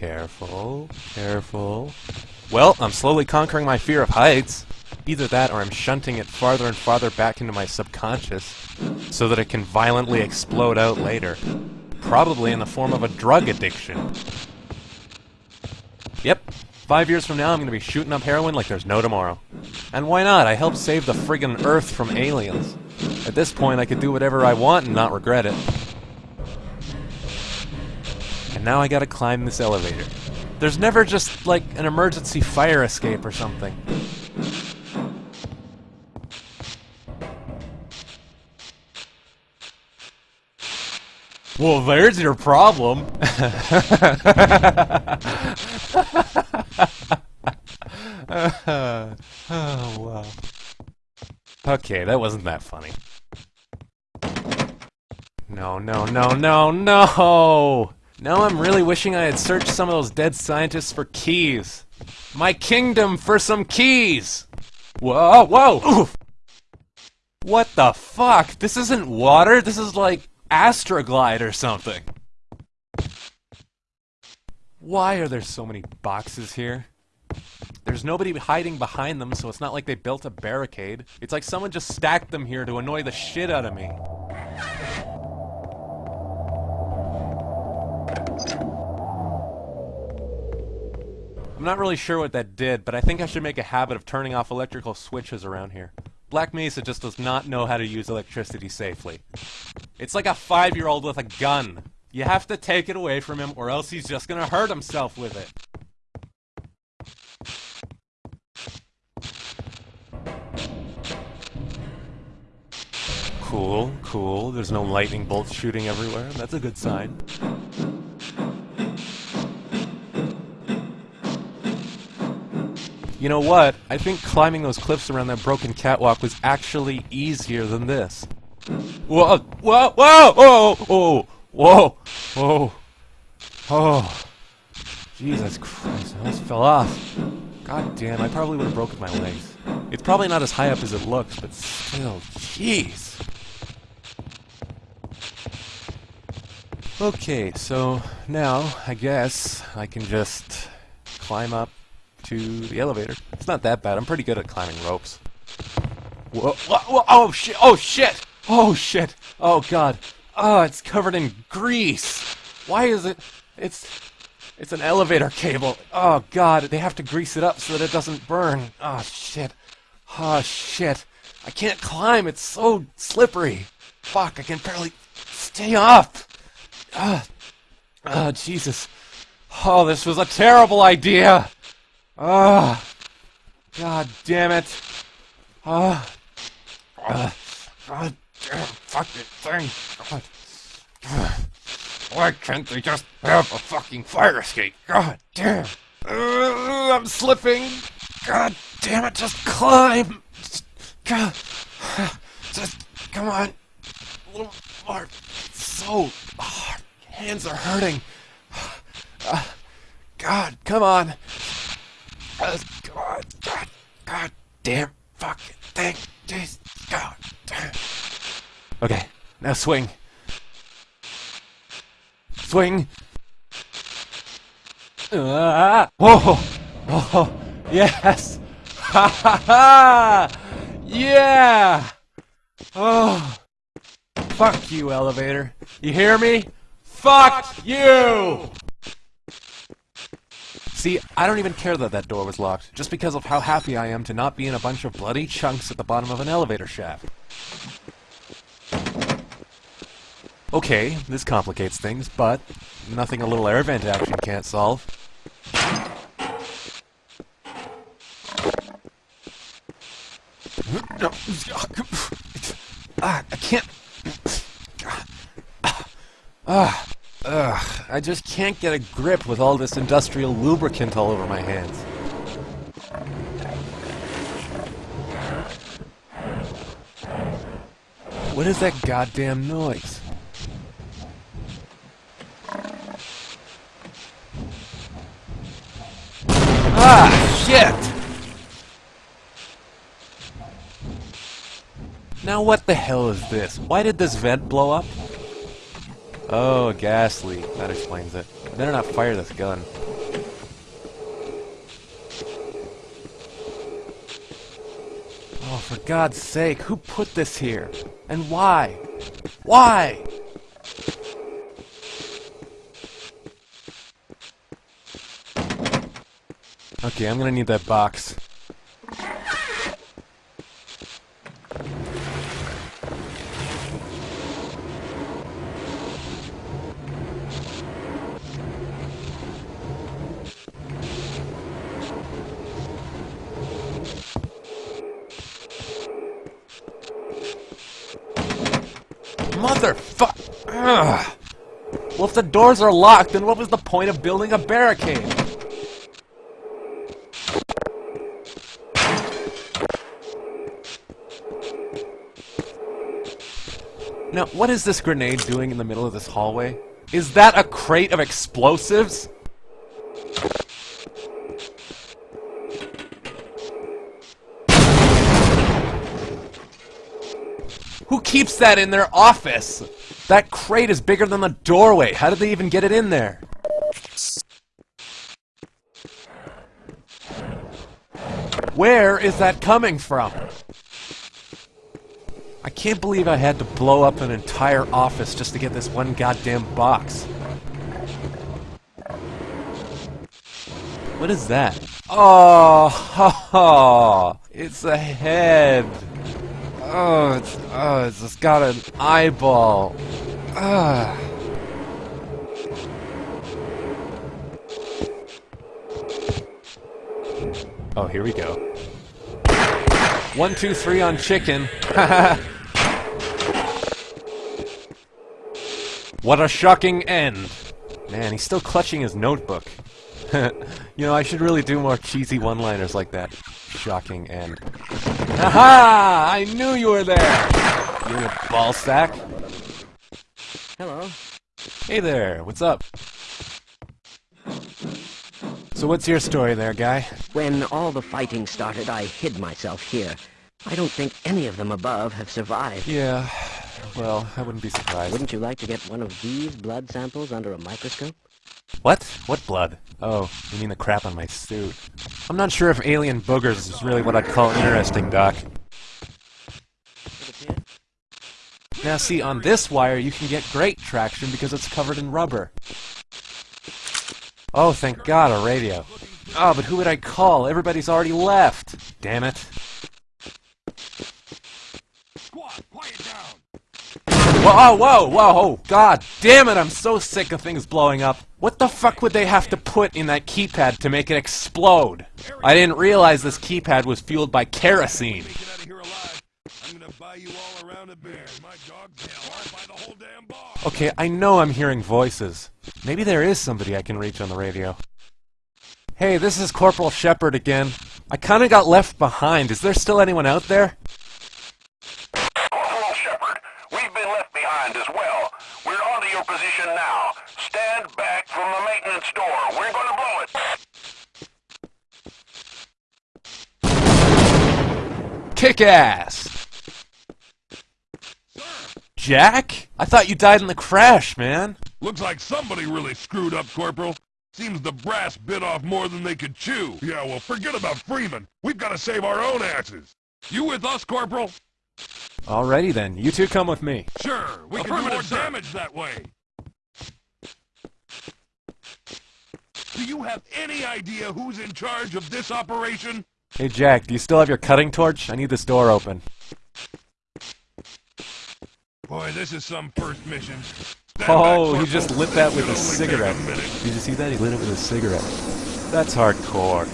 Careful, careful. Well, I'm slowly conquering my fear of heights. Either that or I'm shunting it farther and farther back into my subconscious so that it can violently explode out later. Probably in the form of a drug addiction. Yep, five years from now I'm gonna be shooting up heroin like there's no tomorrow. And why not? I helped save the friggin' Earth from aliens. At this point I could do whatever I want and not regret it. And now I gotta climb this elevator. There's never just, like, an emergency fire escape or something. Well, there's your problem. oh, wow. Okay, that wasn't that funny. No, no, no, no, no! Now I'm really wishing I had searched some of those dead scientists for keys. My kingdom for some keys! Whoa, whoa! Oof. What the fuck? This isn't water, this is like Astroglide or something. Why are there so many boxes here? There's nobody hiding behind them, so it's not like they built a barricade. It's like someone just stacked them here to annoy the shit out of me. I'm not really sure what that did, but I think I should make a habit of turning off electrical switches around here. Black Mesa just does not know how to use electricity safely. It's like a five-year-old with a gun. You have to take it away from him, or else he's just gonna hurt himself with it. Cool, cool. There's no lightning bolts shooting everywhere. That's a good sign. You know what? I think climbing those cliffs around that broken catwalk was actually easier than this. Whoa! Whoa! Whoa! Whoa! Whoa! Whoa! Whoa! Oh! Jesus Christ! I almost fell off. God damn! I probably would have broken my legs. It's probably not as high up as it looks, but still, jeez. Okay, so now I guess I can just climb up to the elevator. It's not that bad. I'm pretty good at climbing ropes. Whoa, whoa, whoa, oh shit, oh shit, oh shit, oh god. Oh, it's covered in grease. Why is it, it's, it's an elevator cable. Oh god, they have to grease it up so that it doesn't burn. Oh shit, oh shit. I can't climb, it's so slippery. Fuck, I can barely stay up. Ah, oh, Jesus. Oh, this was a terrible idea. Ah, oh, god damn it. Ah, oh, uh, god damn, fuck it thing. God. Why can't they just have a fucking fire escape? God damn. Uh, I'm slipping. God damn it, just climb. Just, God, just come on. A little more. So hard. Hands are hurting. Uh, God, come on. God, God, God damn fucking thing. Just, God damn. Okay, now swing. Swing. Ah, whoa! Oh, yes! Ha ha ha! Yeah! Oh! Fuck you, elevator. You hear me? Fuck you! See, I don't even care that that door was locked, just because of how happy I am to not be in a bunch of bloody chunks at the bottom of an elevator shaft. Okay, this complicates things, but nothing a little air vent action can't solve. Ah, I can't... Ah, ugh, I just can't get a grip with all this industrial lubricant all over my hands. What is that goddamn noise? Ah, shit! Now what the hell is this? Why did this vent blow up? Oh, gas leak. That explains it. Better not fire this gun. Oh, for God's sake, who put this here? And why? Why? Okay, I'm gonna need that box. Motherfuck! Well, if the doors are locked, then what was the point of building a barricade? Now, what is this grenade doing in the middle of this hallway? Is that a crate of explosives? Keeps that in their office? That crate is bigger than the doorway. How did they even get it in there? Where is that coming from? I can't believe I had to blow up an entire office just to get this one goddamn box. What is that? Oh, ha, ha, it's a head. Oh, it's, oh, it's just got an eyeball. Ah. Oh, here we go. One, two, three on chicken. what a shocking end. Man, he's still clutching his notebook. you know, I should really do more cheesy one-liners like that. Shocking end. Aha! I knew you were there! You little ball sack. Hello. Hey there, what's up? So what's your story there, guy? When all the fighting started, I hid myself here. I don't think any of them above have survived. Yeah, well, I wouldn't be surprised. Wouldn't you like to get one of these blood samples under a microscope? What? What blood? Oh, you mean the crap on my suit. I'm not sure if alien boogers is really what I'd call interesting, Doc. Now see, on this wire you can get great traction because it's covered in rubber. Oh, thank God, a radio. Oh, but who would I call? Everybody's already left. Damn it. Whoa, whoa, whoa, oh, God damn it, I'm so sick of things blowing up. What the fuck would they have to put in that keypad to make it explode? I didn't realize this keypad was fueled by kerosene. Get out of here alive. I'm gonna buy you all around a beer. My dog's tail. I'll buy the whole damn bar. Okay, I know I'm hearing voices. Maybe there is somebody I can reach on the radio. Hey, this is Corporal Shephard again. I kinda got left behind. Is there still anyone out there? Corporal Shephard, we've been left behind as well. We're onto your position now. Stand back from the door. We're gonna blow it. Kick ass! Jack? I thought you died in the crash, man. Looks like somebody really screwed up, Corporal. Seems the brass bit off more than they could chew. Yeah, well, forget about Freeman. We've got to save our own asses. You with us, Corporal? Alrighty then, you two come with me. Sure, we can do more damage that way. Do you have any idea who's in charge of this operation? Hey Jack, do you still have your cutting torch? I need this door open. Boy, this is some first mission. Stand Oh, he just lit that with a cigarette. A. Did you see that? He lit it with a cigarette. That's hardcore.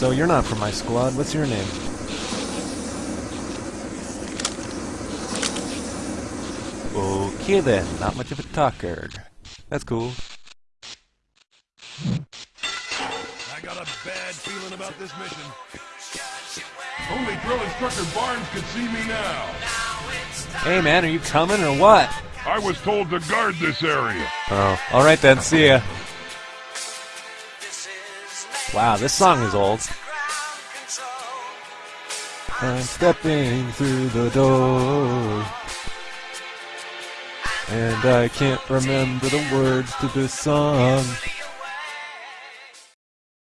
So you're not from my squad. What's your name? Okay then, not much of a talker. That's cool. I got a bad feeling about this mission. Only drill instructor Barnes could see me now. Hey man, are you coming or what? I was told to guard this area. Oh, alright then, see ya. Wow, this song is old. I'm stepping through the door. And I can't remember the words to this song.